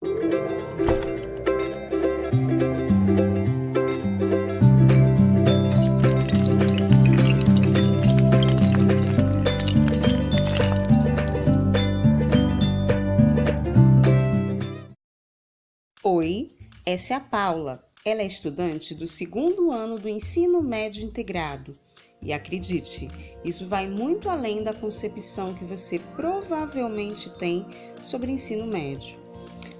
Oi, essa é a Paula. Ela é estudante do segundo ano do ensino médio integrado. E acredite, isso vai muito além da concepção que você provavelmente tem sobre ensino médio.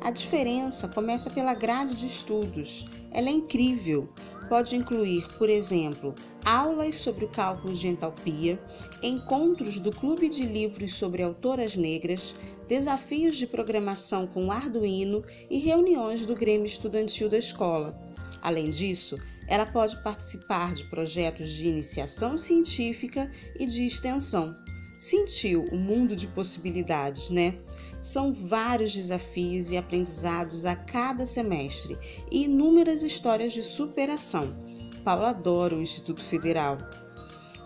A diferença começa pela grade de estudos. Ela é incrível. Pode incluir, por exemplo, aulas sobre o cálculo de entalpia, encontros do Clube de Livros sobre Autoras Negras, desafios de programação com Arduino e reuniões do Grêmio Estudantil da escola. Além disso, ela pode participar de projetos de iniciação científica e de extensão. Sentiu o mundo de possibilidades, né? São vários desafios e aprendizados a cada semestre e inúmeras histórias de superação. Paula adora o Instituto Federal.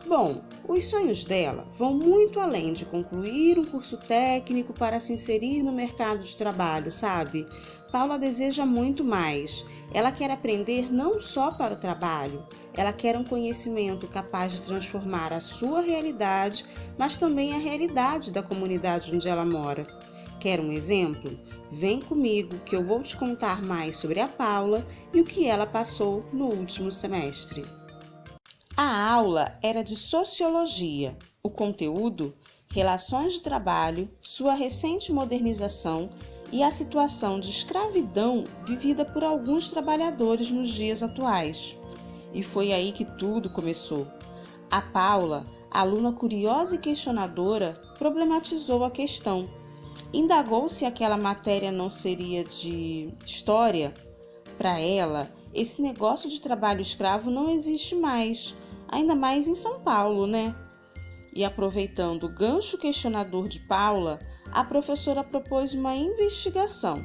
Bom, os sonhos dela vão muito além de concluir um curso técnico para se inserir no mercado de trabalho, sabe? Paula deseja muito mais. Ela quer aprender não só para o trabalho, ela quer um conhecimento capaz de transformar a sua realidade, mas também a realidade da comunidade onde ela mora. Quer um exemplo? Vem comigo que eu vou te contar mais sobre a Paula e o que ela passou no último semestre. A aula era de sociologia. O conteúdo, relações de trabalho, sua recente modernização e a situação de escravidão vivida por alguns trabalhadores nos dias atuais. E foi aí que tudo começou. A Paula, aluna curiosa e questionadora, problematizou a questão indagou se aquela matéria não seria de história. Para ela, esse negócio de trabalho escravo não existe mais, ainda mais em São Paulo, né? E aproveitando o gancho questionador de Paula, a professora propôs uma investigação.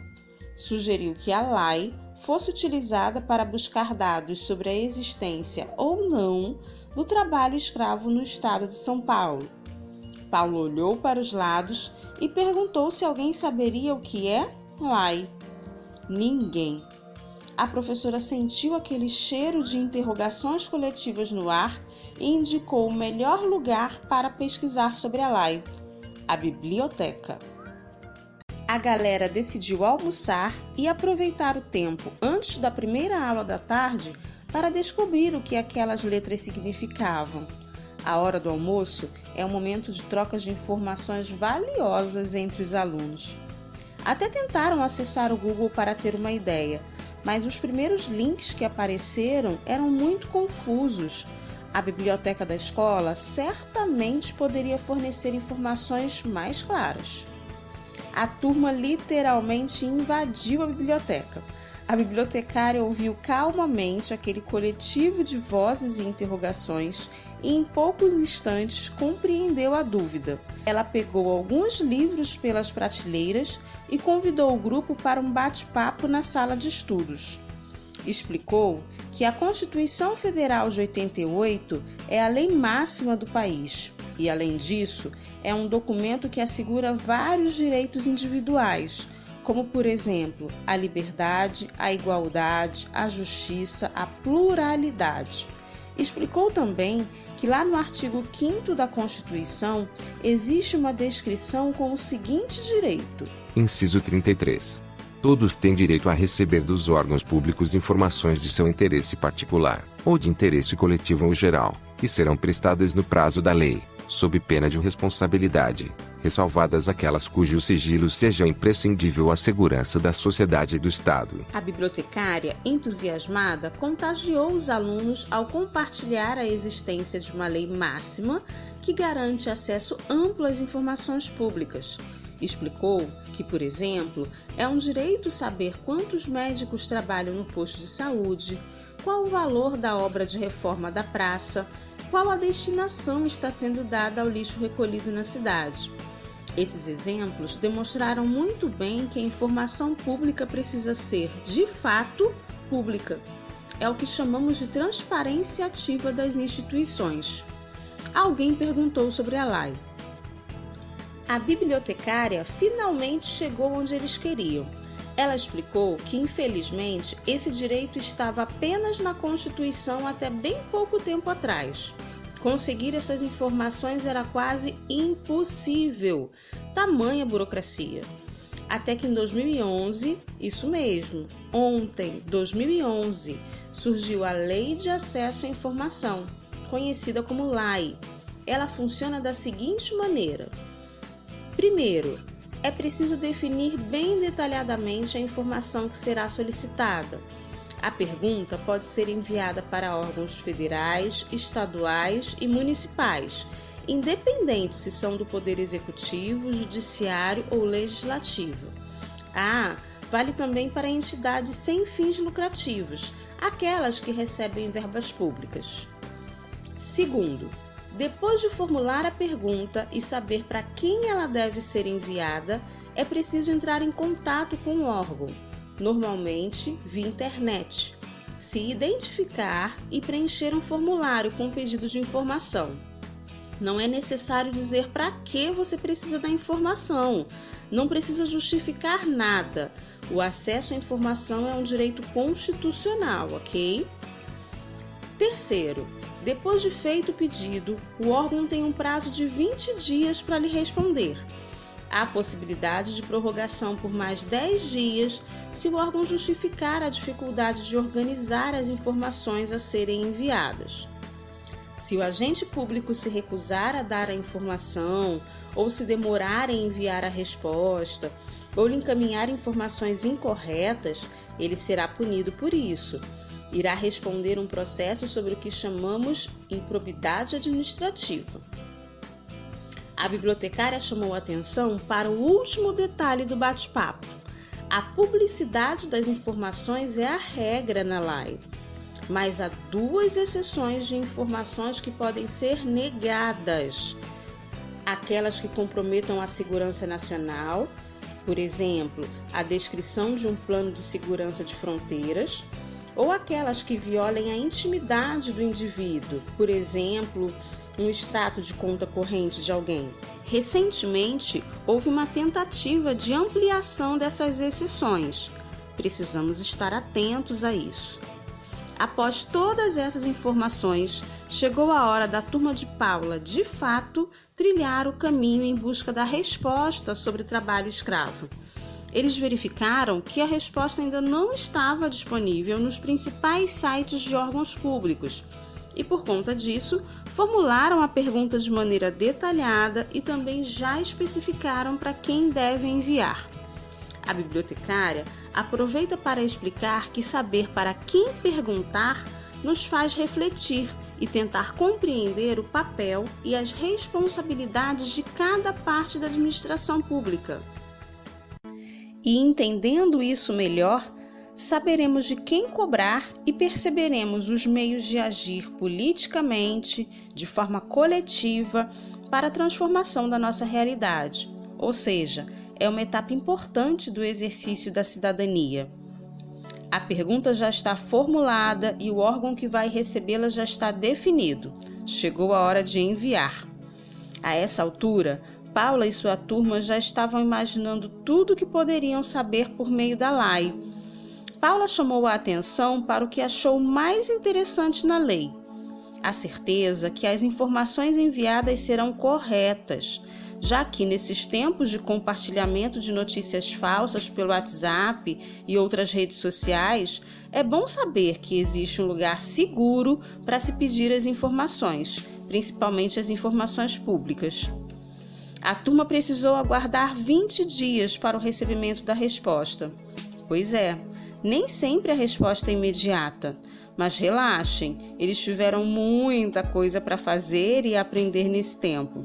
Sugeriu que a LAI fosse utilizada para buscar dados sobre a existência ou não do trabalho escravo no estado de São Paulo. Paulo olhou para os lados e perguntou se alguém saberia o que é Lai. Ninguém. A professora sentiu aquele cheiro de interrogações coletivas no ar e indicou o melhor lugar para pesquisar sobre a Lai: a biblioteca. A galera decidiu almoçar e aproveitar o tempo antes da primeira aula da tarde para descobrir o que aquelas letras significavam. A hora do almoço é um momento de trocas de informações valiosas entre os alunos. Até tentaram acessar o Google para ter uma ideia, mas os primeiros links que apareceram eram muito confusos. A biblioteca da escola certamente poderia fornecer informações mais claras. A turma literalmente invadiu a biblioteca. A bibliotecária ouviu calmamente aquele coletivo de vozes e interrogações e, em poucos instantes, compreendeu a dúvida. Ela pegou alguns livros pelas prateleiras e convidou o grupo para um bate-papo na sala de estudos. Explicou que a Constituição Federal de 88 é a lei máxima do país e, além disso, é um documento que assegura vários direitos individuais como por exemplo a liberdade, a igualdade, a justiça, a pluralidade. Explicou também que lá no artigo 5 da Constituição existe uma descrição com o seguinte direito: Inciso 33. Todos têm direito a receber dos órgãos públicos informações de seu interesse particular, ou de interesse coletivo ou geral, que serão prestadas no prazo da lei, sob pena de responsabilidade, ressalvadas aquelas cujo sigilo seja imprescindível à segurança da sociedade e do Estado. A bibliotecária, entusiasmada, contagiou os alunos ao compartilhar a existência de uma lei máxima que garante acesso amplo às informações públicas. Explicou que, por exemplo, é um direito saber quantos médicos trabalham no posto de saúde, qual o valor da obra de reforma da praça, qual a destinação está sendo dada ao lixo recolhido na cidade. Esses exemplos demonstraram muito bem que a informação pública precisa ser, de fato, pública. É o que chamamos de transparência ativa das instituições. Alguém perguntou sobre a LAI. A bibliotecária finalmente chegou onde eles queriam. Ela explicou que, infelizmente, esse direito estava apenas na Constituição até bem pouco tempo atrás. Conseguir essas informações era quase impossível, tamanha burocracia. Até que em 2011, isso mesmo, ontem, 2011, surgiu a Lei de Acesso à Informação, conhecida como LAI. Ela funciona da seguinte maneira: primeiro, é preciso definir bem detalhadamente a informação que será solicitada. A pergunta pode ser enviada para órgãos federais, estaduais e municipais, independente se são do Poder Executivo, Judiciário ou Legislativo. Ah, vale também para entidades sem fins lucrativos, aquelas que recebem verbas públicas. Segundo, depois de formular a pergunta e saber para quem ela deve ser enviada, é preciso entrar em contato com o órgão, normalmente via internet, se identificar e preencher um formulário com pedido de informação. Não é necessário dizer para que você precisa da informação, não precisa justificar nada. O acesso à informação é um direito constitucional, ok? Terceiro, depois de feito o pedido, o órgão tem um prazo de 20 dias para lhe responder. Há possibilidade de prorrogação por mais 10 dias se o órgão justificar a dificuldade de organizar as informações a serem enviadas. Se o agente público se recusar a dar a informação, ou se demorar em enviar a resposta, ou lhe encaminhar informações incorretas, ele será punido por isso irá responder um processo sobre o que chamamos improbidade administrativa. A bibliotecária chamou atenção para o último detalhe do bate-papo. A publicidade das informações é a regra na live, mas há duas exceções de informações que podem ser negadas: aquelas que comprometam a segurança nacional, por exemplo, a descrição de um plano de segurança de fronteiras ou aquelas que violem a intimidade do indivíduo, por exemplo, um extrato de conta corrente de alguém. Recentemente, houve uma tentativa de ampliação dessas exceções. Precisamos estar atentos a isso. Após todas essas informações, chegou a hora da turma de Paula, de fato, trilhar o caminho em busca da resposta sobre trabalho escravo. Eles verificaram que a resposta ainda não estava disponível nos principais sites de órgãos públicos e, por conta disso, formularam a pergunta de maneira detalhada e também já especificaram para quem deve enviar. A bibliotecária aproveita para explicar que saber para quem perguntar nos faz refletir e tentar compreender o papel e as responsabilidades de cada parte da administração pública. E entendendo isso melhor, saberemos de quem cobrar e perceberemos os meios de agir politicamente, de forma coletiva, para a transformação da nossa realidade. Ou seja, é uma etapa importante do exercício da cidadania. A pergunta já está formulada e o órgão que vai recebê-la já está definido. Chegou a hora de enviar. A essa altura, Paula e sua turma já estavam imaginando tudo o que poderiam saber por meio da lei. Paula chamou a atenção para o que achou mais interessante na lei: a certeza que as informações enviadas serão corretas, já que nesses tempos de compartilhamento de notícias falsas pelo WhatsApp e outras redes sociais, é bom saber que existe um lugar seguro para se pedir as informações, principalmente as informações públicas. A turma precisou aguardar 20 dias para o recebimento da resposta. Pois é, nem sempre a resposta é imediata. Mas relaxem, eles tiveram muita coisa para fazer e aprender nesse tempo.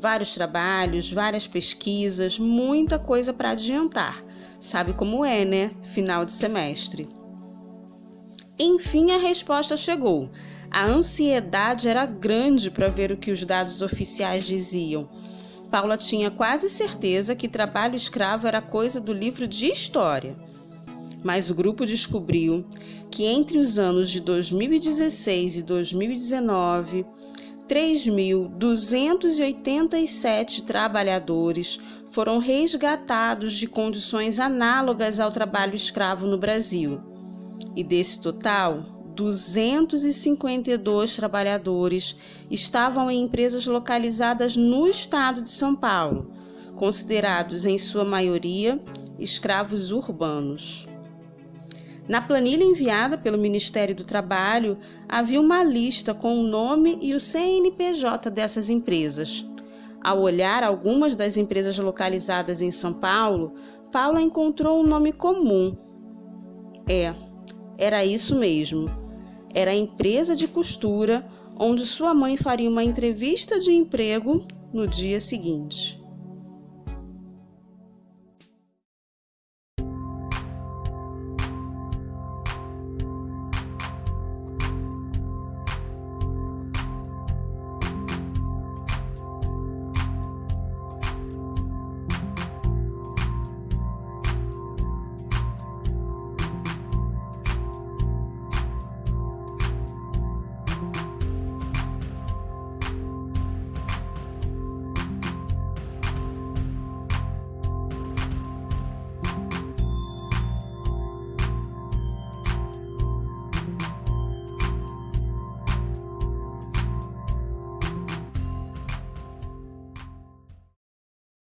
Vários trabalhos, várias pesquisas, muita coisa para adiantar. Sabe como é, né? Final de semestre. Enfim, a resposta chegou. A ansiedade era grande para ver o que os dados oficiais diziam. Paula tinha quase certeza que trabalho escravo era coisa do livro de história. Mas o grupo descobriu que entre os anos de 2016 e 2019, 3.287 trabalhadores foram resgatados de condições análogas ao trabalho escravo no Brasil. E desse total, 252 trabalhadores estavam em empresas localizadas no estado de São Paulo, considerados em sua maioria escravos urbanos. Na planilha enviada pelo Ministério do Trabalho, havia uma lista com o nome e o CNPJ dessas empresas. Ao olhar algumas das empresas localizadas em São Paulo, Paula encontrou um nome comum. É, era isso mesmo. Era a empresa de costura onde sua mãe faria uma entrevista de emprego no dia seguinte.